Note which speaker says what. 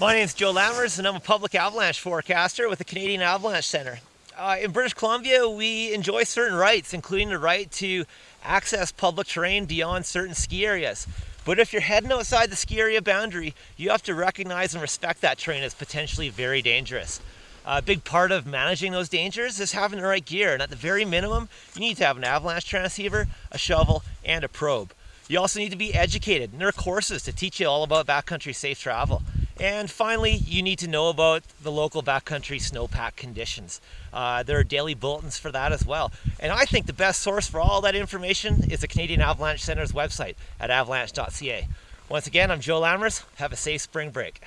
Speaker 1: My name is Joe Lammers, and I'm a public avalanche forecaster with the Canadian Avalanche Centre. Uh, in British Columbia, we enjoy certain rights, including the right to access public terrain beyond certain ski areas. But if you're heading outside the ski area boundary, you have to recognize and respect that terrain as potentially very dangerous. A big part of managing those dangers is having the right gear, and at the very minimum, you need to have an avalanche transceiver, a shovel, and a probe. You also need to be educated, and there are courses to teach you all about backcountry safe travel. And finally, you need to know about the local backcountry snowpack conditions. Uh, there are daily bulletins for that as well. And I think the best source for all that information is the Canadian Avalanche Centre's website at avalanche.ca. Once again, I'm Joe Lammers. Have a safe spring break.